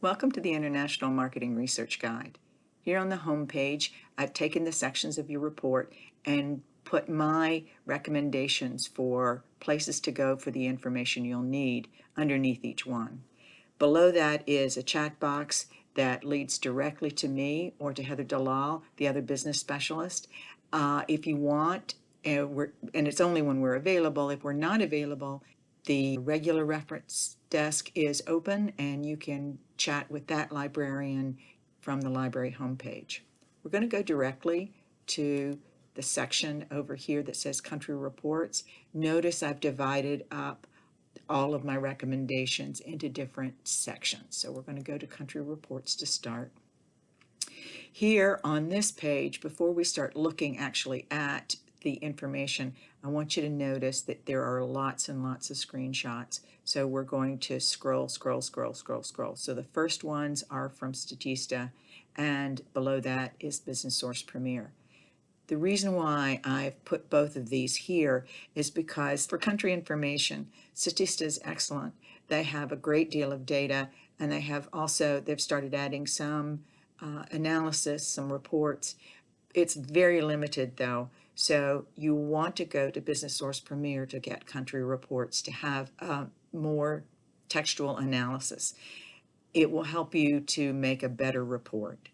Welcome to the International Marketing Research Guide. Here on the home page, I've taken the sections of your report and put my recommendations for places to go for the information you'll need underneath each one. Below that is a chat box that leads directly to me or to Heather Dalal, the other business specialist. Uh, if you want, uh, and it's only when we're available, if we're not available, the regular reference desk is open and you can chat with that librarian from the library homepage. We're going to go directly to the section over here that says country reports. Notice I've divided up all of my recommendations into different sections. So we're going to go to country reports to start. Here on this page, before we start looking actually at the information, I want you to notice that there are lots and lots of screenshots. So we're going to scroll, scroll, scroll, scroll, scroll. So the first ones are from Statista, and below that is Business Source Premier. The reason why I've put both of these here is because for country information, Statista is excellent. They have a great deal of data, and they have also, they've started adding some uh, analysis, some reports. It's very limited though, so you want to go to Business Source Premier to get country reports to have uh, more textual analysis. It will help you to make a better report.